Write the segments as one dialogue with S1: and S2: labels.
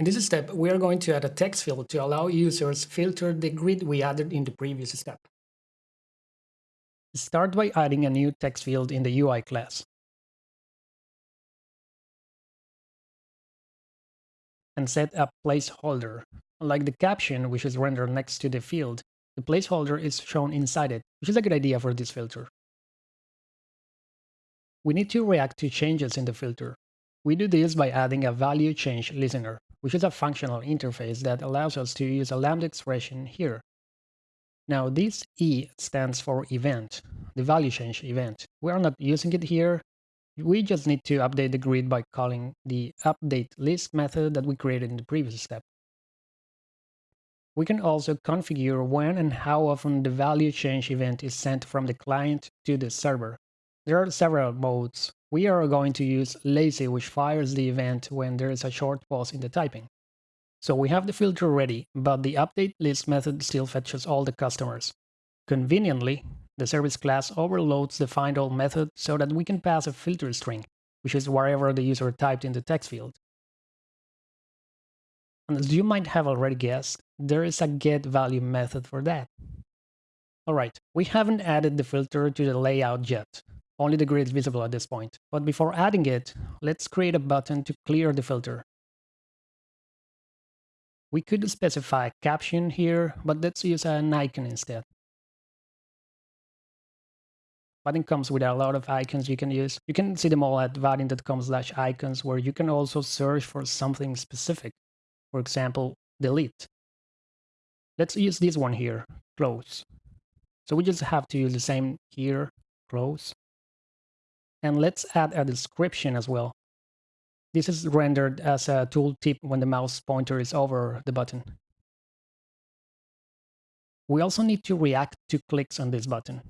S1: In this step, we are going to add a text field to allow users filter the grid we added in the previous step. Start by adding a new text field in the UI class. And set a placeholder. Unlike the caption, which is rendered next to the field, the placeholder is shown inside it, which is a good idea for this filter. We need to react to changes in the filter. We do this by adding a value change listener, which is a functional interface that allows us to use a lambda expression here. Now this E stands for event, the value change event. We are not using it here. We just need to update the grid by calling the update list method that we created in the previous step. We can also configure when and how often the value change event is sent from the client to the server. There are several modes. We are going to use lazy, which fires the event when there is a short pause in the typing. So we have the filter ready, but the update list method still fetches all the customers. Conveniently, the service class overloads the find all method so that we can pass a filter string, which is wherever the user typed in the text field. And as you might have already guessed, there is a get value method for that. Alright, we haven't added the filter to the layout yet. Only the grid is visible at this point. But before adding it, let's create a button to clear the filter. We could specify caption here, but let's use an icon instead. Vaadin comes with a lot of icons you can use. You can see them all at vaadin.com slash icons, where you can also search for something specific. For example, delete. Let's use this one here, close. So we just have to use the same here, close. And let's add a description as well. This is rendered as a tooltip when the mouse pointer is over the button. We also need to react to clicks on this button.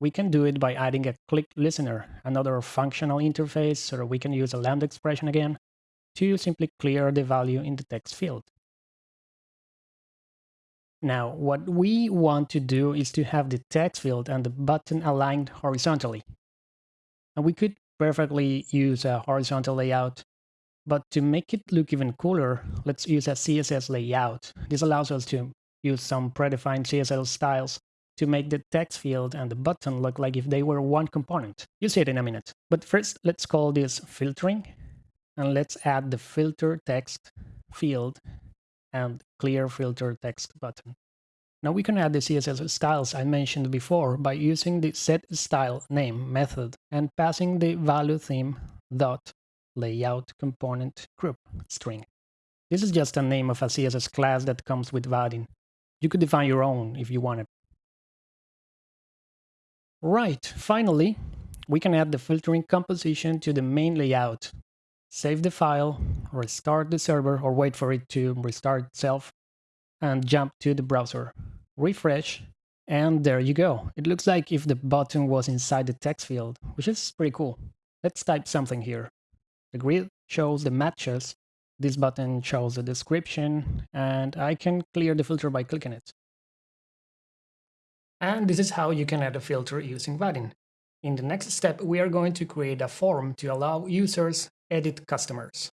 S1: We can do it by adding a click listener, another functional interface so we can use a lambda expression again to simply clear the value in the text field. Now, what we want to do is to have the text field and the button aligned horizontally. And we could perfectly use a horizontal layout but to make it look even cooler, let's use a CSS layout. This allows us to use some predefined CSS styles to make the text field and the button look like if they were one component. You'll see it in a minute. But first, let's call this filtering. And let's add the filter text field and clear filter text button. Now we can add the CSS styles I mentioned before by using the set style name method and passing the Valo theme dot layout component group string. This is just a name of a CSS class that comes with Vaadin. You could define your own if you wanted. Right, finally, we can add the filtering composition to the main layout. Save the file, restart the server or wait for it to restart itself, and jump to the browser. Refresh, and there you go. It looks like if the button was inside the text field, which is pretty cool. Let's type something here. The grid shows the matches. This button shows the description, and I can clear the filter by clicking it. And this is how you can add a filter using Vaadin. In the next step, we are going to create a form to allow users edit customers.